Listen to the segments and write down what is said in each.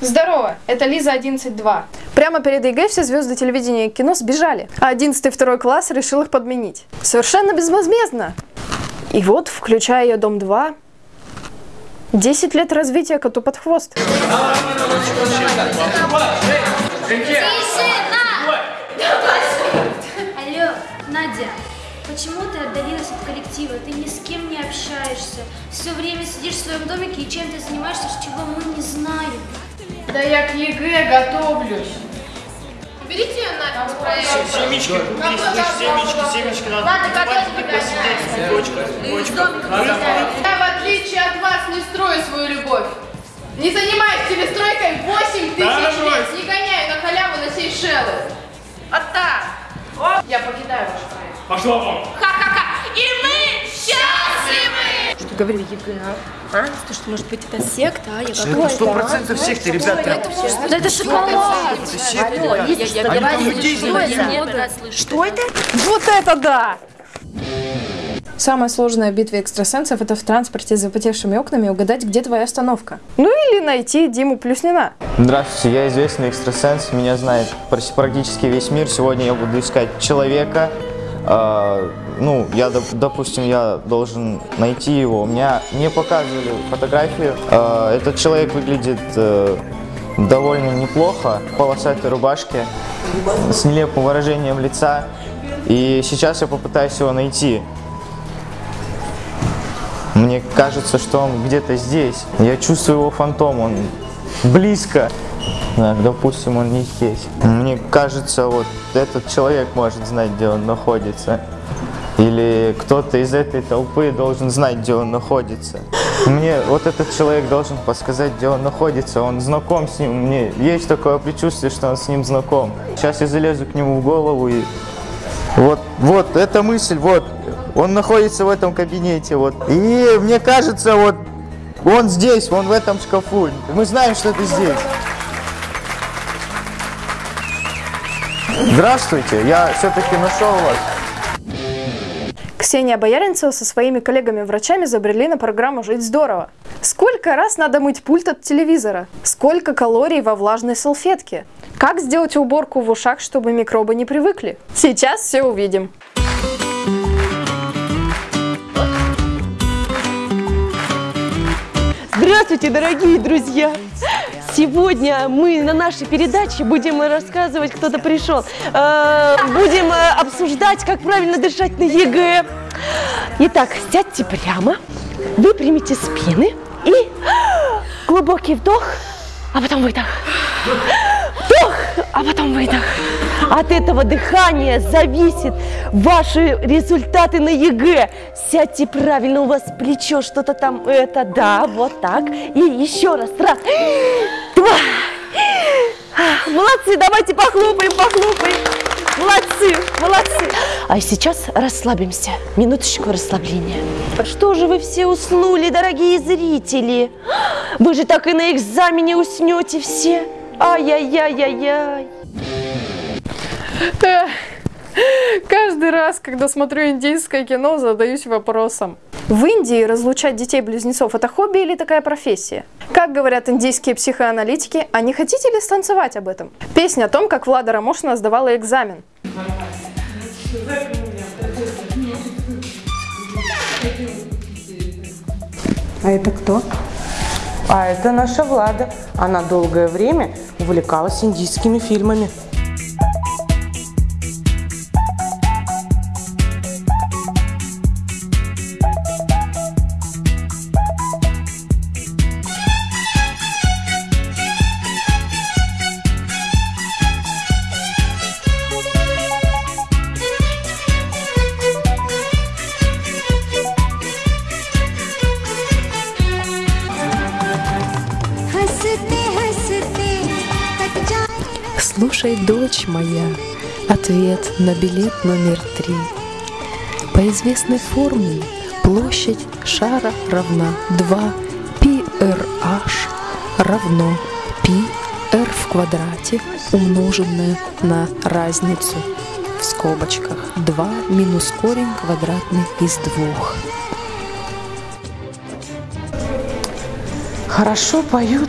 Здорово, это Лиза 11.2. Прямо перед ЕГЭ все звезды телевидения и кино сбежали, а 11 и 2 класс решил их подменить. Совершенно безвозмездно. И вот, включая ее Дом 2, 10 лет развития коту под хвост. Алло, Надя, почему ты отдалилась от коллектива? Ты ни с кем не общаешься. Все время сидишь в своем домике и чем ты занимаешься, чего мы не знаем. Да я к ЕГЭ готовлюсь. Берите ее нафиг с проекта. Семечки купи, слышь, семечки, семечки надо готовь и посидеть в. Я, в отличие от вас, не строю свою любовь. Не занимаюсь телестройкой 8 тысяч Да, лет. Не гоняю на халяву на Сейшелы. А так. Я покидаю ваш проект. Пошла вон. Ха-ха-ха. И мы счастливы! Что говорили ЕГЭ, а? А? То, что, может быть, это секта, а? Я Это сто процентов секты, ребята. Да это шоколад! Это секта, ребята. Они там людей знают. Что это? Вот это да! Самая сложная в битве экстрасенсов – это в транспорте с запотевшими окнами угадать, где твоя остановка. Ну или найти Диму Плюснина. Здравствуйте, я известный экстрасенс, меня знает практи- практически весь мир. Сегодня я буду искать человека. А, ну, я, доп- допустим, я должен найти его. Меня мне показывали фотографию. А, этот человек выглядит э, довольно неплохо, в полосатой рубашке, с нелепым выражением лица. И сейчас я попытаюсь его найти. Мне кажется, что он где-то здесь. Я чувствую его фантом, он близко. Так, допустим, он не здесь. Мне кажется, вот этот человек может знать, где он находится. Или кто-то из этой толпы должен знать, где он находится. Мне вот этот человек должен подсказать, где он находится. Он знаком с ним. Мне есть такое предчувствие, что он с ним знаком. Сейчас я залезу к нему в голову и вот, вот, эта мысль, вот, он находится в этом кабинете, вот. И мне кажется, вот, он здесь, он в этом шкафу. Мы знаем, что ты здесь. Здравствуйте, я все-таки нашел вас. Ксения Бояринцева со своими коллегами-врачами забрели на программу «Жить здорово». Сколько раз надо мыть пульт от телевизора? Сколько калорий во влажной салфетке? Как сделать уборку в ушах, чтобы микробы не привыкли? Сейчас все увидим. Здравствуйте, дорогие друзья! Сегодня мы на нашей передаче будем рассказывать, кто-то пришел, э, будем э, обсуждать, как правильно дышать на ЕГЭ. Итак, сядьте прямо, выпрямите спины и глубокий вдох, а потом выдох. Вдох, а потом выдох. От этого дыхания зависит ваши результаты на ЕГЭ. Сядьте правильно, у вас плечо что-то там, это, да, вот так. И еще раз, раз. Молодцы, давайте похлопаем, похлопаем. Молодцы, молодцы. А сейчас расслабимся. Минуточку расслабления. Что же вы все уснули, дорогие зрители? Вы же так и на экзамене уснете все. Ай-яй-яй-яй-яй. Каждый раз, когда смотрю индийское кино, задаюсь вопросом. В Индии разлучать детей-близнецов – это хобби или такая профессия? Как говорят индийские психоаналитики, а не хотите ли станцевать об этом? Песня о том, как Влада Рамошина сдавала экзамен. А это кто? А это наша Влада. Она долгое время увлекалась индийскими фильмами. Слушай, дочь моя, ответ на билет номер три. По известной формуле площадь шара равна 2 PRH равно πr в квадрате умноженное на разницу в скобочках 2 минус корень квадратный из двух. Хорошо поют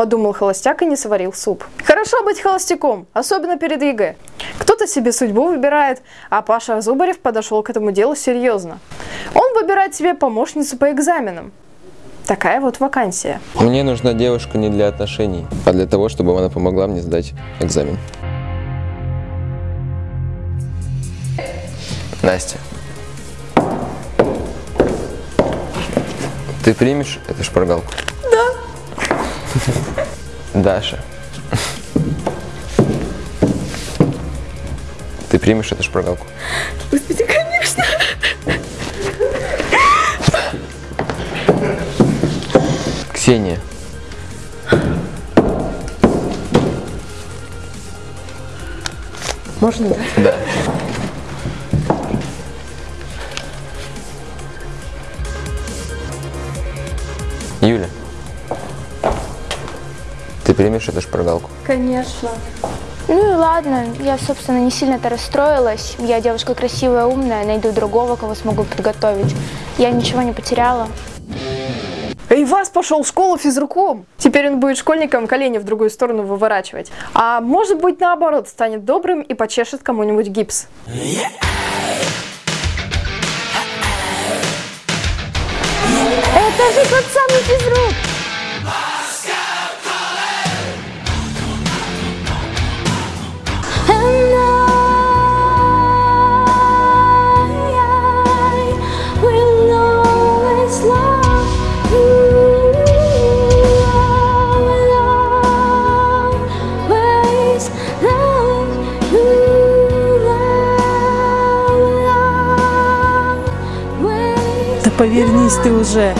Подумал холостяк и не сварил суп. Хорошо быть холостяком, особенно перед ЕГЭ. Кто-то себе судьбу выбирает, а Паша Зубарев подошел к этому делу серьезно. Он выбирает себе помощницу по экзаменам. Такая вот вакансия. Мне нужна девушка не для отношений, а для того, чтобы она помогла мне сдать экзамен. Настя. Ты примешь эту шпаргалку? Да. Даша. Ты примешь эту шпаргалку? Господи, конечно. Ксения. Можно, да? Да. Примешь эту шпаргалку? Конечно. Ну и ладно, я, собственно, не сильно-то расстроилась. Я девушка красивая, умная, найду другого, кого смогу подготовить. Я ничего не потеряла. И вас пошел в школу физруком. Теперь он будет школьником колени в другую сторону выворачивать. А может быть наоборот, станет добрым и почешет кому-нибудь гипс. Это же тот самый физрук! Повернись ты уже.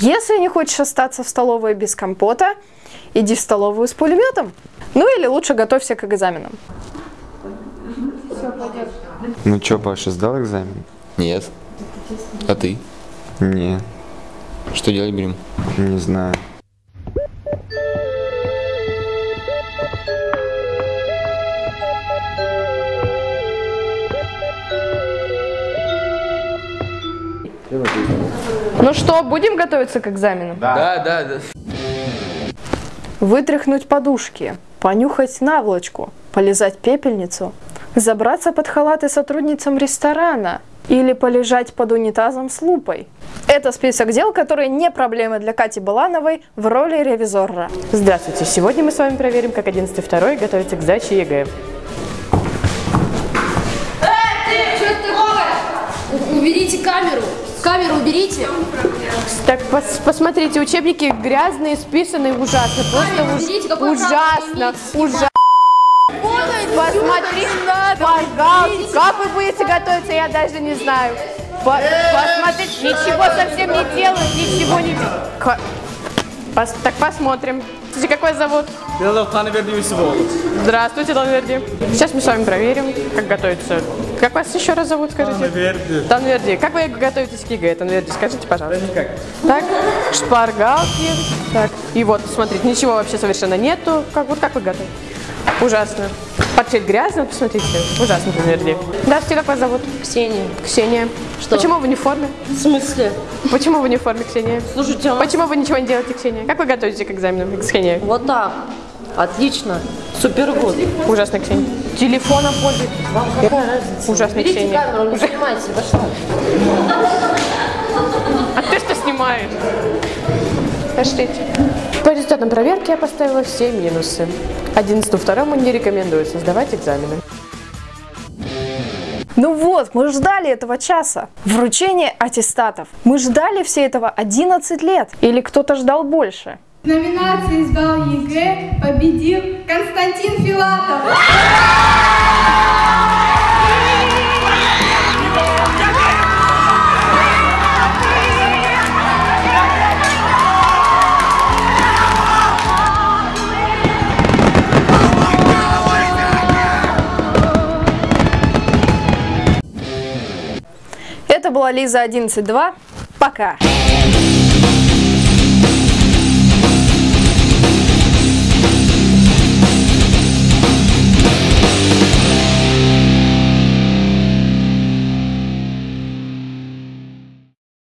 Если не хочешь остаться в столовой без компота, иди в столовую с пулеметом. Ну или лучше готовься к экзаменам. Ну чё, Паша, сдал экзамен? Нет. А ты? Не, Что делать будем? не знаю. Ну что, будем готовиться к экзаменам? Да, да, да. Вытряхнуть подушки, понюхать наволочку, полизать пепельницу, забраться под халаты сотрудницам ресторана или полежать под унитазом с лупой. Это список дел, которые не проблемы для Кати Балановой в роли ревизора. Здравствуйте. Сегодня мы с вами проверим, как 11 второй готовится к сдаче ЕГЭ. Уберите камеру. Камеру уберите. Так, пос- посмотрите, учебники грязные, списанные ужасно. Просто уж- уберите, ужасно, ужасно. Посмотри, пожалуйста, как вы будете готовиться, я даже не знаю. По- посмотрите, ничего совсем не делают, ничего не. Пос- так посмотрим. Слушайте, как вас зовут? Здравствуйте, Танверди. Сейчас мы с вами проверим, как готовиться. Как вас еще раз зовут, скажите? Танверди. Танверди. Как вы готовитесь к ЕГЭ, Танверди? Скажите, пожалуйста. Никак. Так, шпаргалки. Так, и вот, смотрите, ничего вообще совершенно нету. Как, вот как вы готовы? Ужасно. Портфель грязный, посмотрите. Ужасно, Танверди. Здравствуйте, как вас зовут? Ксения. Ксения. Что? Почему в форме? В смысле? Почему в форме, Ксения? Слушайте, а- Почему вы ничего не делаете, Ксения? Как вы готовитесь к экзаменам, Ксения? Вот так. Отлично. Супер год. Ужасно, Ксения. Телефоном пользуйтесь. Вам какая разница? Ужасно, Берите Ксения. камеру, не снимайте. Вы что? А ты что снимаешь? Пошлите. По результатам проверки я поставила все минусы. 11 второму не рекомендуется сдавать экзамены. Ну вот, мы ждали этого часа. Вручение аттестатов. Мы ждали все этого 11 лет. Или кто-то ждал больше? В номинации «Сдал ЕГЭ» победил Константин Филатов. Это была Лиза 11.2. Пока.